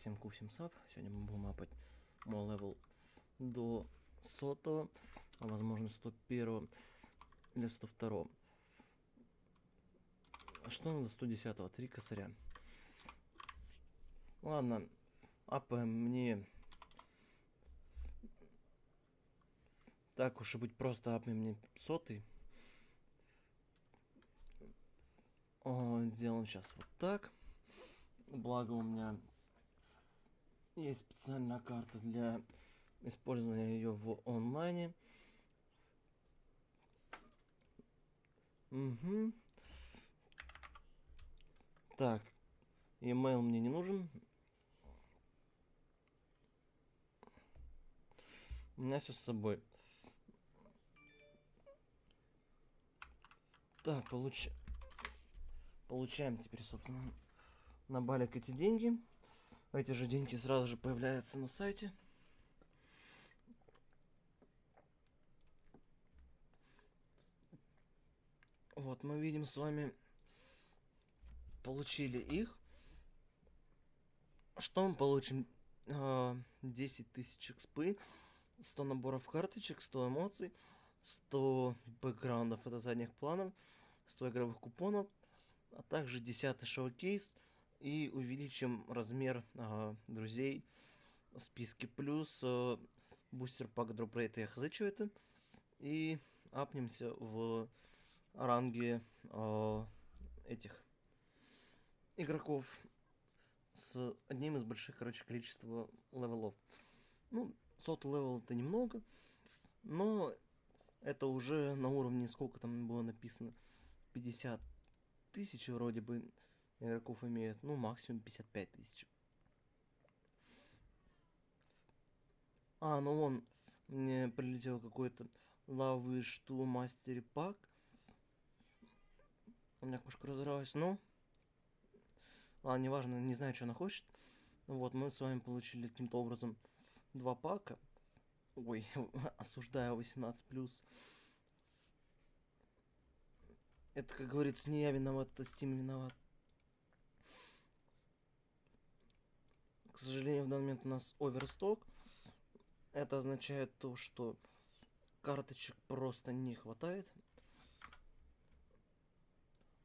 Всем ку, всем sup. Сегодня мы будем апать мой level до сотого, а возможно 101 или 102. А что надо 110? Три косаря. Ладно, апаем мне... Так уж и быть, просто апнем мне сотый. О, сделаем сейчас вот так. Благо у меня есть специальная карта для использования ее в онлайне. Угу. Так, email мне не нужен. У меня все с собой. Так, получ... получаем теперь, собственно, на балик эти деньги. Эти же деньги сразу же появляются на сайте. Вот, мы видим с вами, получили их. Что мы получим? 10 а, тысяч экспы, 100 наборов карточек, 100 эмоций, 100 бэкграундов, это задних планов, 100 игровых купонов, а также 10 showcase – и увеличим размер э, друзей в списке. Плюс э, booster pack drop rate я хз что это. И апнемся в ранге э, этих игроков с одним из больших, короче, количества левелов. Ну, сотый левел это немного, но это уже на уровне, сколько там было написано, 50 тысяч вроде бы игроков имеют, ну, максимум 55 тысяч. А, ну вон, мне прилетел какой-то лавы что мастер пак. У меня кошка разорвалась, но... А, неважно, не знаю, что она хочет. Вот, мы с вами получили каким-то образом два пака. Ой, осуждаю 18+. Это, как говорится, не я виноват, это Steam виноват. К сожалению, в данный момент у нас оверсток. Это означает то, что карточек просто не хватает.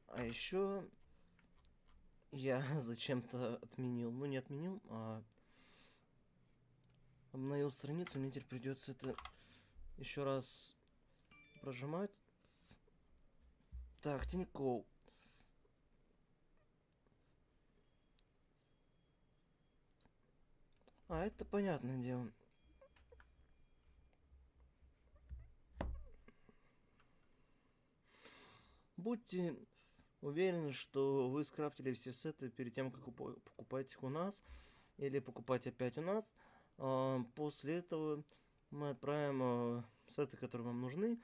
А еще я зачем-то отменил, ну не отменил, а обновил страницу, мне теперь придется это еще раз прожимать. Так, Тинькофф. А, это понятное дело. Будьте уверены, что вы скрафтили все сеты перед тем, как покупать их у нас. Или покупать опять у нас. А, после этого мы отправим а, сеты, которые вам нужны.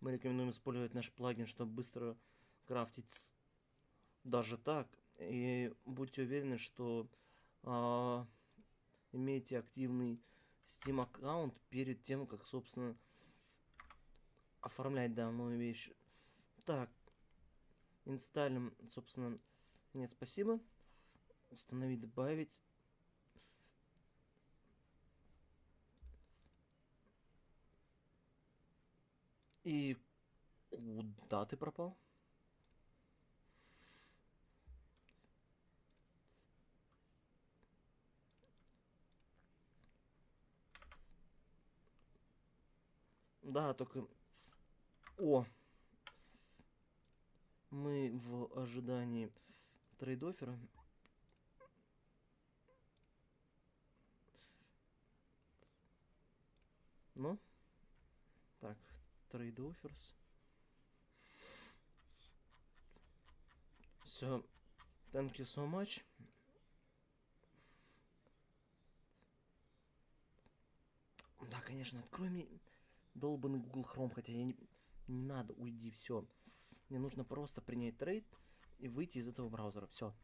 Мы рекомендуем использовать наш плагин, чтобы быстро крафтить даже так. И будьте уверены, что а, имейте активный Steam аккаунт перед тем, как, собственно, оформлять данную вещь. Так, инсталлим, собственно, нет, спасибо. Установить, добавить. И куда ты пропал? Да, только... О! Мы в ожидании trade offer а. Ну? Так, trade offers. Все. Thank you so much. Да, конечно, открой мне долбанный Google Chrome, хотя я не, не надо, уйди, все. Мне нужно просто принять трейд и выйти из этого браузера, все.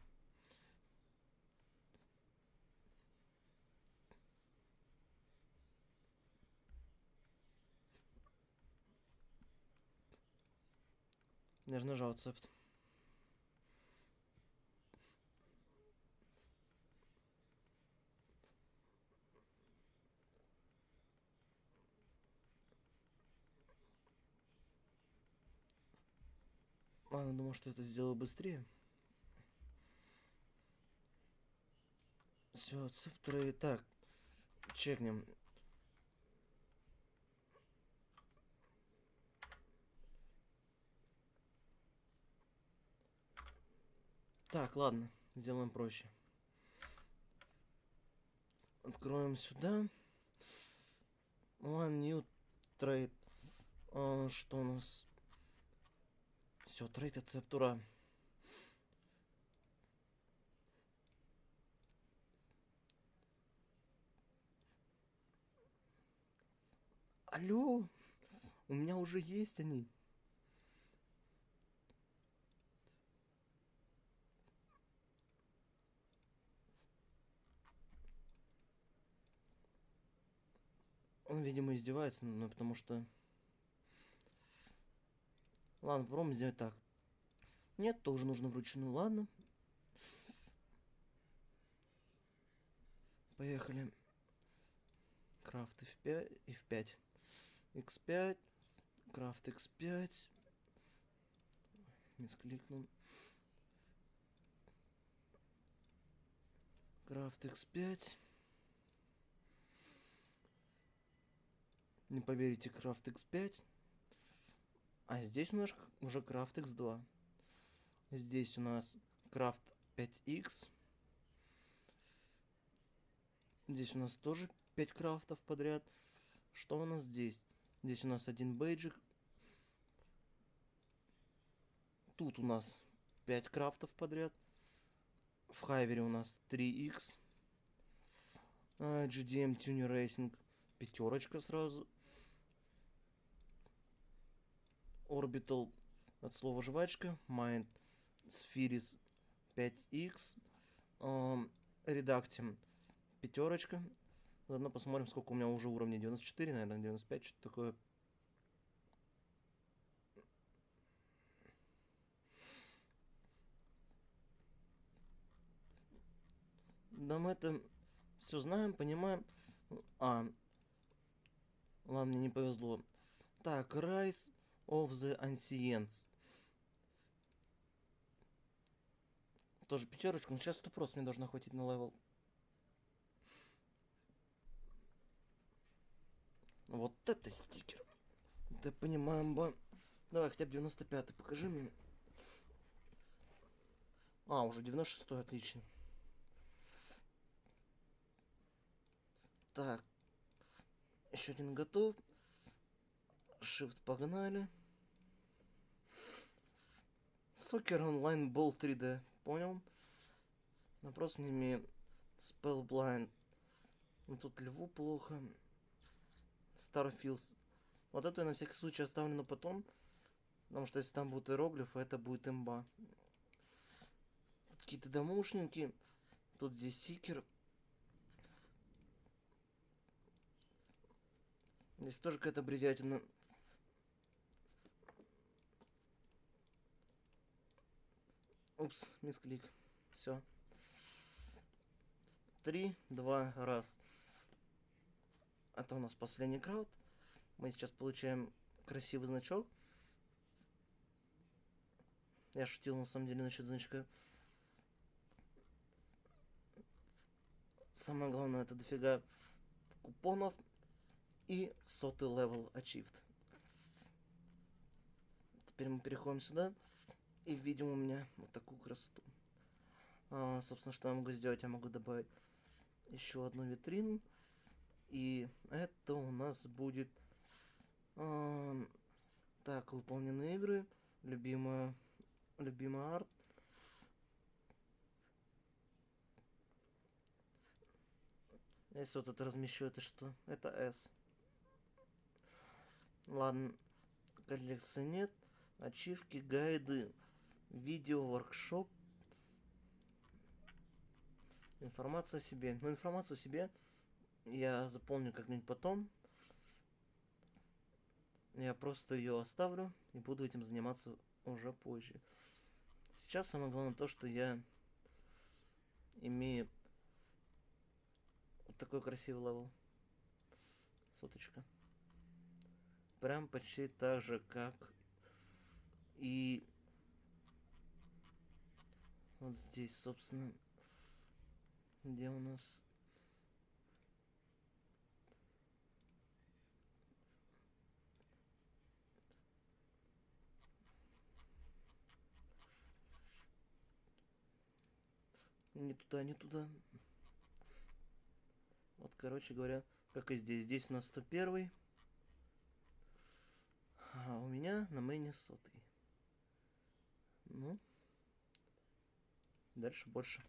Я же нажал accept. Ладно, думал, что это сделаю быстрее. Все, цептры. Так, чекнем. Так, ладно, сделаем проще. Откроем сюда. One new trade. А, что у нас? Все, трейд рецептура. Алло, у меня уже есть они. Он, видимо, издевается, но потому что... Ладно, попробуем сделать так. Нет, тоже нужно вручную. Ладно. Поехали. Крафт F5, F5. X5. Крафт X5. Мискликнул. Крафт X5. Не поверите, Крафт X5. А здесь у нас уже Крафт X2. Здесь у нас Крафт 5X. Здесь у нас тоже 5 крафтов подряд. Что у нас здесь? Здесь у нас один бейджик. Тут у нас 5 крафтов подряд. В Хайвере у нас 3X. GDM Tuner Racing пятерочка сразу. Orbital от слова жвачка. Mind Spheris 5X. Um, Redactim пятерочка. Заодно посмотрим, сколько у меня уже уровней. 94, наверное, 95, что-то такое. Да мы это все знаем, понимаем. А, ладно, мне не повезло. Так, Rise of the Ancients. Тоже пятерочку, но сейчас это просто мне должно хватить на level. Вот это стикер. Да понимаем, ба. Давай, хотя бы 95 покажи мне. А, уже 96 отлично. Так. Еще один готов. Shift погнали. Сокер онлайн бол 3D. Понял? Вопрос не имею. Spellblind. Ну тут льву плохо. Starfields. Вот это я на всякий случай оставлю на потом. Потому что если там будут иероглифы, это будет имба. Какие-то домушники. Тут здесь сикер. Здесь тоже какая-то бредятина. Упс, мисклик. Все. Три, два, раз. Это у нас последний крафт. Мы сейчас получаем красивый значок. Я шутил на самом деле насчет значка. Самое главное это дофига купонов и сотый level achieved. Теперь мы переходим сюда и видим у меня вот такую красоту. А, собственно, что я могу сделать? Я могу добавить еще одну витрину. И это у нас будет... А, так, выполнены игры. Любимая... Любимый арт. Если вот это размещу, это что? Это S. Ладно, коллекции нет. Ачивки, гайды, видео, воркшоп. Информация о себе. Ну, информацию о себе я запомню как-нибудь потом. Я просто ее оставлю и буду этим заниматься уже позже. Сейчас самое главное то, что я имею вот такой красивый level. Соточка прям почти так же, как и Вот здесь, собственно, где у нас... Не туда, не туда. Вот, короче говоря, как и здесь. Здесь у нас 101. А у меня на мейне сотый. Ну, дальше больше.